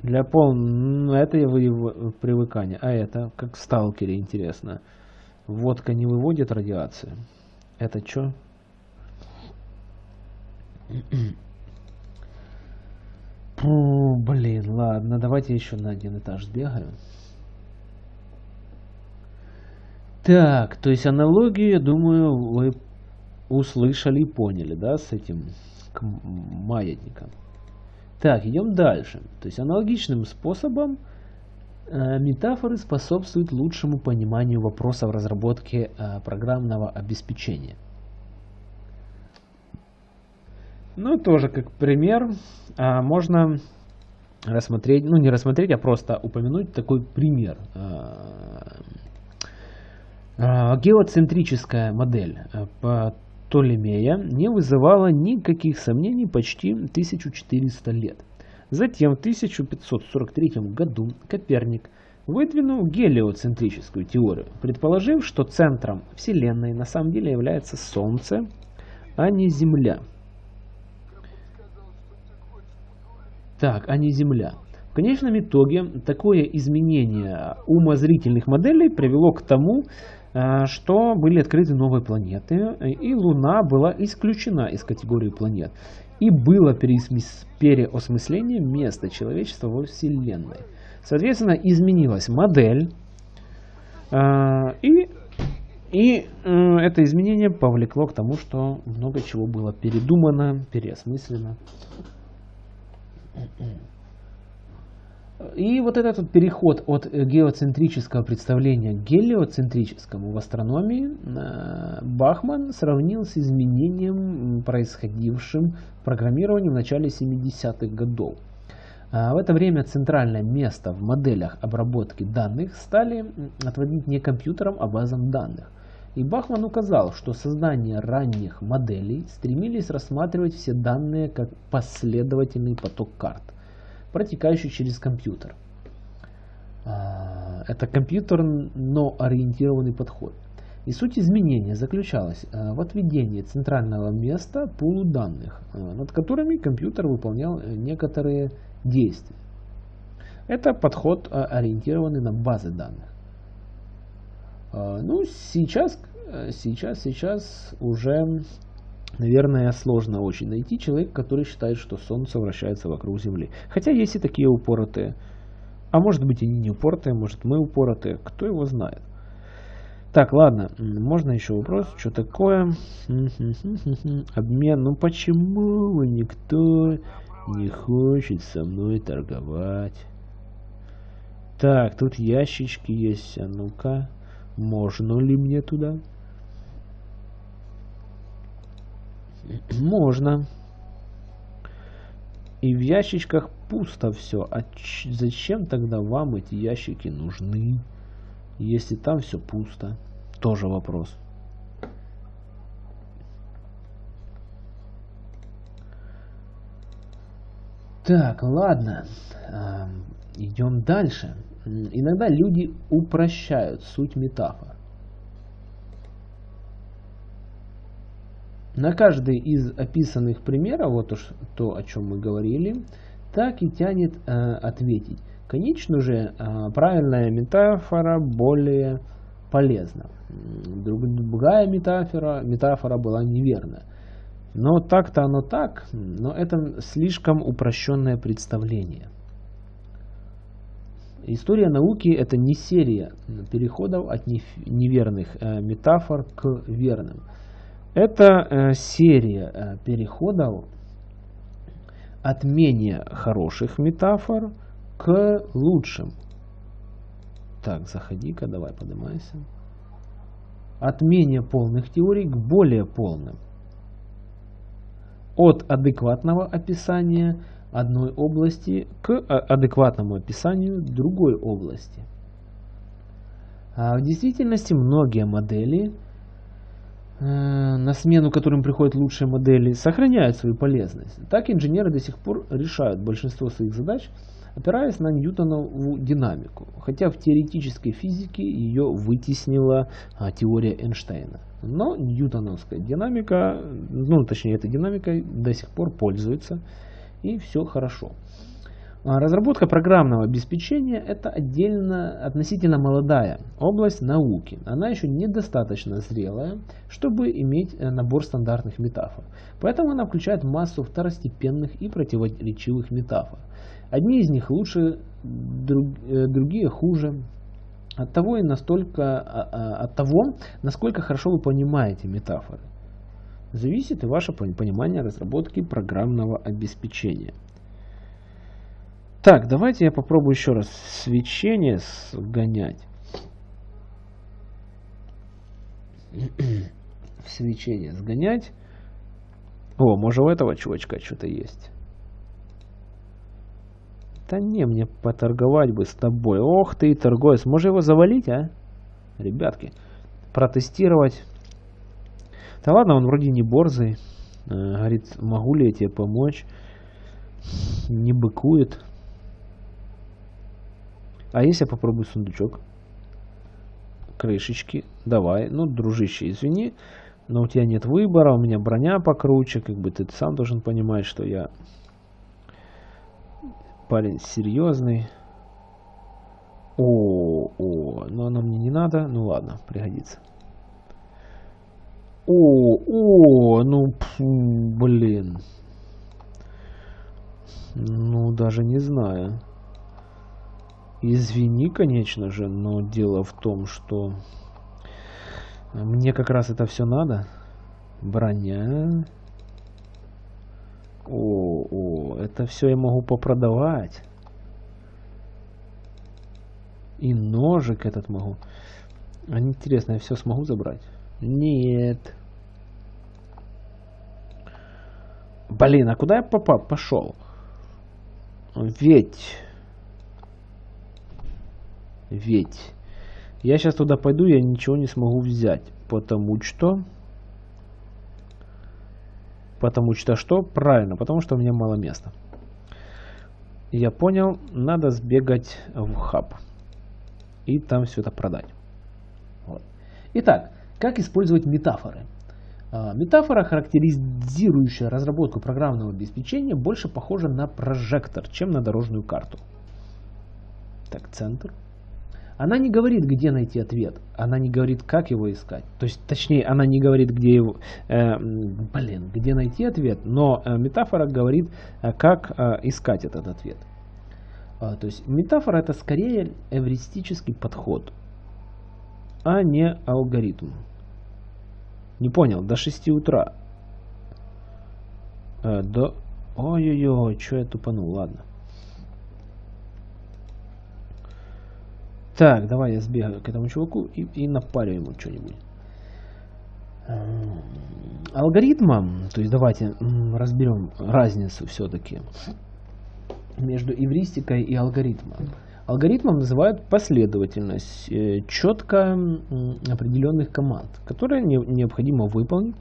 Speaker 1: для полного... Ну, это его привыкания. А это, как в сталкере, интересно. Водка не выводит радиацию. Это что? блин, ладно, давайте еще на один этаж сбегаю. Так, то есть аналогию, я думаю, вы услышали и поняли, да, с этим маятником. Так, идем дальше. То есть аналогичным способом метафоры способствуют лучшему пониманию вопросов разработки э, программного обеспечения. Ну, тоже как пример, а, можно рассмотреть, ну не рассмотреть, а просто упомянуть такой пример. А, геоцентрическая модель Птолемея не вызывала никаких сомнений почти 1400 лет. Затем в 1543 году Коперник выдвинул гелиоцентрическую теорию, предположив, что центром Вселенной на самом деле является Солнце, а не Земля. Так, а не Земля. В конечном итоге такое изменение умозрительных моделей привело к тому, э, что были открыты новые планеты, и Луна была исключена из категории планет. И было переосмысление места человечества во Вселенной. Соответственно, изменилась модель, э, и, и э, это изменение повлекло к тому, что много чего было передумано, переосмыслено. И вот этот вот переход от геоцентрического представления к гелиоцентрическому в астрономии э, Бахман сравнил с изменением, происходившим в программировании в начале 70-х годов. А в это время центральное место в моделях обработки данных стали отводить не компьютерам, а базам данных. И Бахман указал, что создание ранних моделей стремились рассматривать все данные как последовательный поток карт протекающий через компьютер. А, это компьютерно-ориентированный подход. И суть изменения заключалась а, в отведении центрального места пулу данных, а, над которыми компьютер выполнял э, некоторые действия. Это подход, ориентированный на базы данных. Ну, сейчас, э, сейчас, сейчас уже Наверное, сложно очень найти человека, который считает, что Солнце вращается вокруг Земли. Хотя есть и такие упоротые. А может быть они не упоротые, может мы упоротые, кто его знает. Так, ладно, можно еще вопрос, что такое? Обмен, ну почему никто не хочет со мной торговать? Так, тут ящички есть, а ну-ка, можно ли мне туда? Можно. И в ящичках пусто все. А зачем тогда вам эти ящики нужны, если там все пусто? Тоже вопрос. Так, ладно. Идем дальше. Иногда люди упрощают суть метафор. На каждый из описанных примеров, вот уж то, о чем мы говорили, так и тянет э, ответить. Конечно же, э, правильная метафора более полезна. Другая метафора, метафора была неверна. Но так-то оно так, но это слишком упрощенное представление. История науки это не серия переходов от неверных э, метафор к верным. Это э, серия э, переходов от менее хороших метафор к лучшим. Так, заходи-ка, давай поднимайся. От менее полных теорий к более полным. От адекватного описания одной области к э, адекватному описанию другой области. А в действительности многие модели – на смену которым приходят лучшие модели, сохраняют свою полезность. Так инженеры до сих пор решают большинство своих задач, опираясь на Ньютонову динамику, хотя в теоретической физике ее вытеснила а, теория Эйнштейна. Но ньютоновская динамика, ну точнее этой динамикой до сих пор пользуется, и все хорошо. А, разработка программного обеспечения – это отдельно, относительно молодая область науки. Она еще недостаточно зрелая, чтобы иметь э, набор стандартных метафор. Поэтому она включает массу второстепенных и противоречивых метафор. Одни из них лучше, э, другие хуже. От того, и настолько, а, а, от того, насколько хорошо вы понимаете метафоры, зависит и ваше понимание разработки программного обеспечения. Так, давайте я попробую еще раз свечение сгонять. свечение сгонять. О, может у этого чувачка что-то есть. Да не, мне поторговать бы с тобой. Ох ты, торговец. Может его завалить, а? Ребятки, протестировать. Да ладно, он вроде не борзый. Э, говорит, могу ли я тебе помочь? Не быкует. А если я попробую сундучок? Крышечки. Давай. Ну, дружище, извини. Но у тебя нет выбора. У меня броня покруче. Как бы ты сам должен понимать, что я парень серьезный. О, о, но оно мне не надо. Ну ладно, пригодится. О, о, ну, блин. Ну, даже не знаю. Извини, конечно же, но дело в том, что мне как раз это все надо. Броня. О, о, это все я могу попродавать. И ножик этот могу. А интересно, я все смогу забрать? Нет. Блин, а куда я попал? Пошел. Ведь... Ведь... Я сейчас туда пойду, я ничего не смогу взять. Потому что... Потому что что? Правильно, потому что у меня мало места. Я понял, надо сбегать в хаб. И там все это продать. Вот. Итак, как использовать метафоры? А, метафора, характеризирующая разработку программного обеспечения, больше похожа на прожектор, чем на дорожную карту. Так, центр. Она не говорит, где найти ответ. Она не говорит, как его искать. То есть, точнее, она не говорит, где его, э, блин, где найти ответ, но э, метафора говорит, э, как э, искать этот ответ. А, то есть, метафора это скорее эвристический подход, а не алгоритм. Не понял, до 6 утра. Э, до... Ой-ой-ой, что я тупанул, ладно. Так, давай я сбегаю к этому чуваку и, и напарю ему что-нибудь. Алгоритмом, то есть давайте разберем разницу все-таки между эвристикой и алгоритмом. Алгоритмом называют последовательность э, четко определенных команд, которые не, необходимо выполнить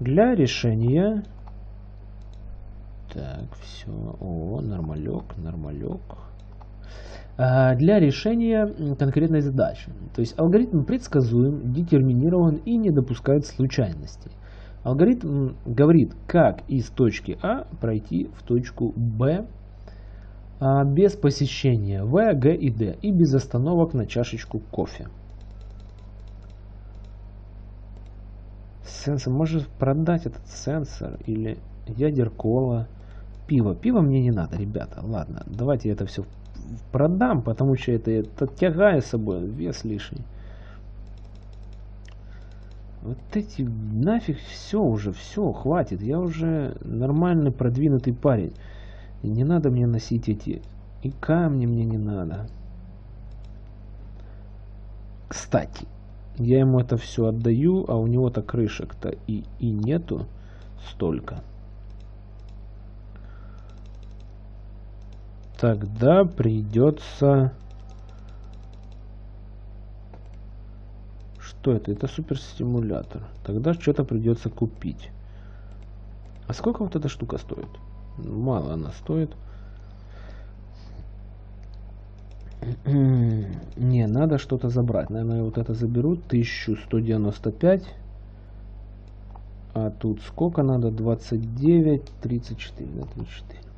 Speaker 1: для решения. Так, все. О, нормалек, нормалек. А, для решения конкретной задачи. То есть алгоритм предсказуем, детерминирован и не допускает случайностей. Алгоритм говорит, как из точки А пройти в точку Б а, без посещения В, Г и Д и без остановок на чашечку кофе. Сенсор, может продать этот сенсор или ядеркола, пиво. Пиво мне не надо, ребята. Ладно, давайте это все продам, потому что это, это тягаю с собой, вес лишний. Вот эти нафиг все уже, все, хватит. Я уже нормальный продвинутый парень. И не надо мне носить эти... И камни мне не надо. Кстати, я ему это все отдаю, а у него-то крышек-то и, и нету столько. Тогда придется... Что это? Это суперстимулятор. Тогда что-то придется купить. А сколько вот эта штука стоит? Мало она стоит. Не, надо что-то забрать. Наверное, вот это заберу. 1195. А тут сколько надо? 29, 34. Да, 34.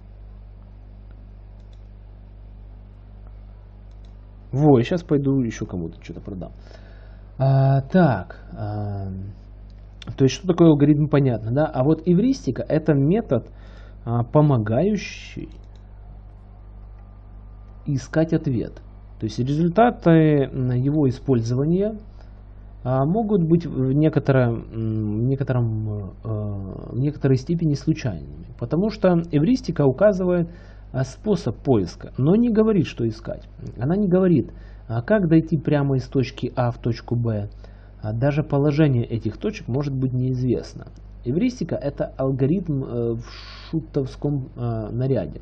Speaker 1: Во, я сейчас пойду еще кому-то что-то продам. А, так. А, то есть, что такое алгоритм, понятно, да? А вот эвристика это метод, а, помогающий искать ответ. То есть результаты его использования а, могут быть в, некотором, некотором, а, в некоторой степени случайными. Потому что эвристика указывает способ поиска, но не говорит, что искать. Она не говорит, как дойти прямо из точки А в точку Б. Даже положение этих точек может быть неизвестно. Эвристика – это алгоритм э, в шутовском э, наряде.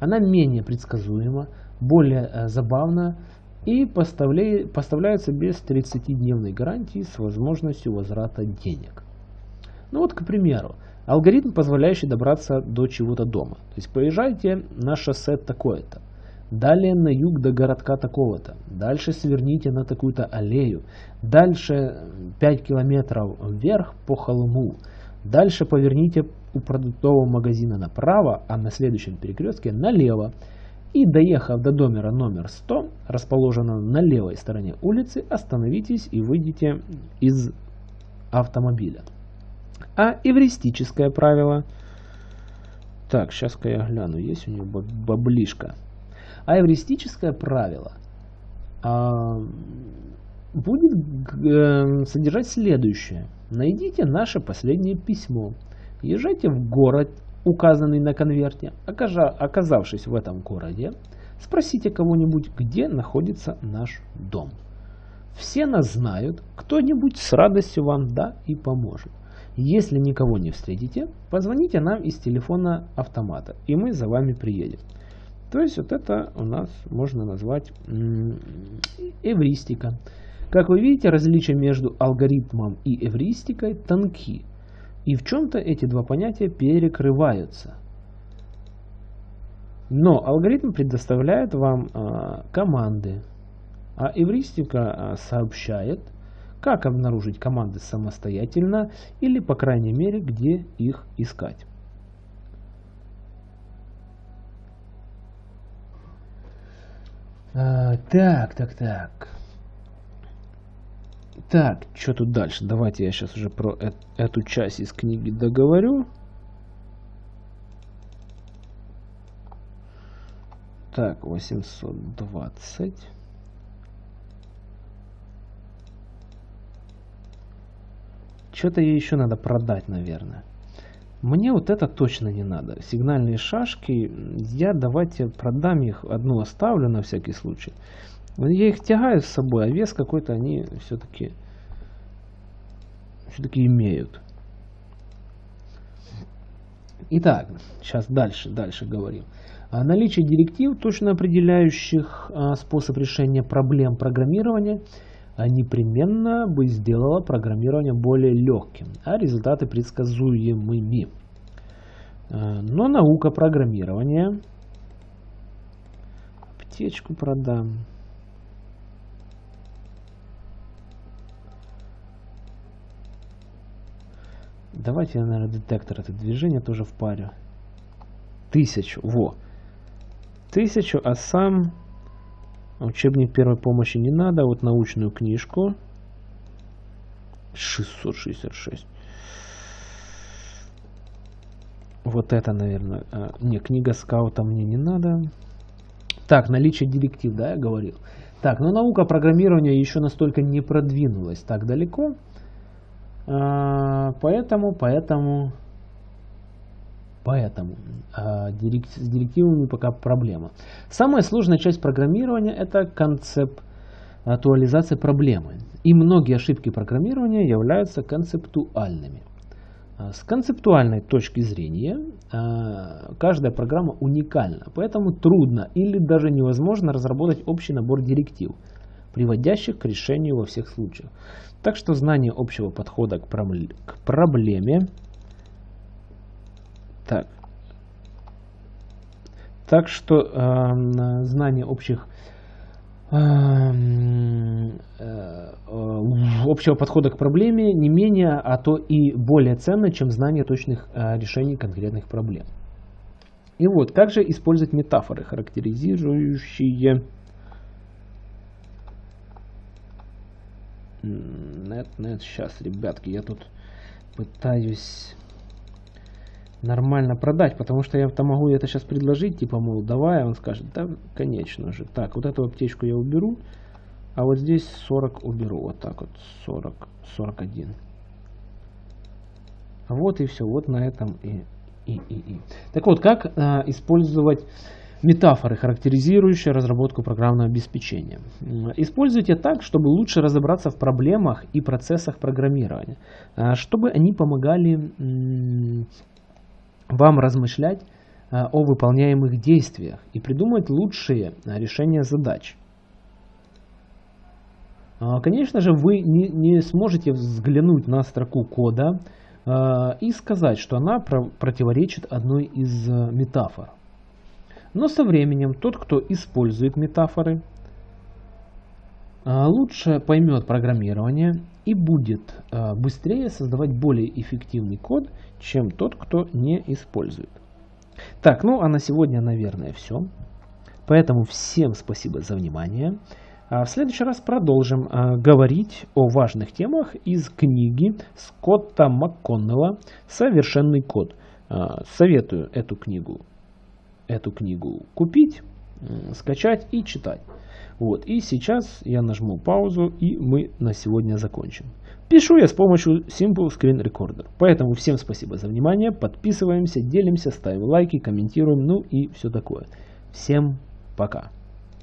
Speaker 1: Она менее предсказуема, более э, забавна и поставляется без 30-дневной гарантии с возможностью возврата денег. Ну вот, к примеру, алгоритм, позволяющий добраться до чего-то дома. То есть поезжайте на шоссе такое-то, далее на юг до городка такого-то, дальше сверните на такую-то аллею, дальше 5 километров вверх по холму, Дальше поверните у продуктового магазина направо, а на следующем перекрестке налево. И доехав до домера номер 100, расположенного на левой стороне улицы, остановитесь и выйдите из автомобиля. А эвристическое правило... Так, сейчас-ка я гляну, есть у него баблишка. А эвристическое правило а, будет э, содержать следующее. Найдите наше последнее письмо. Езжайте в город, указанный на конверте. Оказавшись в этом городе, Спросите кого-нибудь, где находится наш дом. Все нас знают, кто-нибудь с радостью вам да и поможет. Если никого не встретите, позвоните нам из телефона автомата, и мы за вами приедем. То есть вот это у нас можно назвать эвристика. Как вы видите, различия между алгоритмом и эвристикой тонки. И в чем-то эти два понятия перекрываются. Но алгоритм предоставляет вам э, команды, а эвристика э, сообщает, как обнаружить команды самостоятельно или, по крайней мере, где их искать. А, так, так, так. Так, что тут дальше? Давайте я сейчас уже про эту часть из книги договорю. Так, 820. Что-то ей еще надо продать, наверное. Мне вот это точно не надо. Сигнальные шашки, я давайте продам их, одну оставлю на всякий случай. Я их тягаю с собой, а вес какой-то они все-таки все-таки имеют. Итак, сейчас дальше, дальше говорим. А наличие директив, точно определяющих а, способ решения проблем программирования, непременно бы сделало программирование более легким, а результаты предсказуемыми. Но наука программирования, аптечку продам, Давайте я, наверное, детектор это движение тоже в паре. Тысячу, во. Тысячу, а сам учебник первой помощи не надо. Вот научную книжку. 666. Вот это, наверное. А, не, книга скаута мне не надо. Так, наличие директив, да, я говорил. Так, но наука программирования еще настолько не продвинулась так далеко. А, поэтому, поэтому, а, с директивами пока проблема. Самая сложная часть программирования это концептуализация проблемы. И многие ошибки программирования являются концептуальными. А, с концептуальной точки зрения каждая программа уникальна, поэтому трудно или даже невозможно разработать общий набор директив, приводящих к решению во всех случаях. Так что знание общего подхода к проблеме. Так. Так что э, знание общих эм, э, общего подхода к проблеме не менее, а то и более ценно, чем знание точных э, решений конкретных проблем. И вот, как же использовать метафоры, характеризующие Нет, нет, сейчас, ребятки, я тут пытаюсь нормально продать, потому что я-то могу это сейчас предложить, типа, мол, давай, он скажет, да, конечно же. Так, вот эту аптечку я уберу, а вот здесь 40 уберу, вот так вот, 40, 41. Вот и все, вот на этом и, и, и, и. Так вот, как а, использовать Метафоры, характеризующие разработку программного обеспечения. Используйте так, чтобы лучше разобраться в проблемах и процессах программирования, а, чтобы они помогали вам размышлять а, о выполняемых действиях и придумать лучшие а, решения задач. Конечно же, вы не, не сможете взглянуть на строку кода и сказать, что она противоречит одной из метафор. Но со временем тот, кто использует метафоры, а, лучше поймет программирование и будет а, быстрее создавать более эффективный код, чем тот, кто не использует. Так, ну а на сегодня, наверное, все. Поэтому всем спасибо за внимание. А в следующий раз продолжим говорить о важных темах из книги Скотта МакКоннелла «Совершенный код». Советую эту книгу эту книгу купить, скачать и читать. Вот, и сейчас я нажму паузу и мы на сегодня закончим. Пишу я с помощью Simple Screen Recorder. Поэтому всем спасибо за внимание, подписываемся, делимся, ставим лайки, комментируем, ну и все такое. Всем Пока.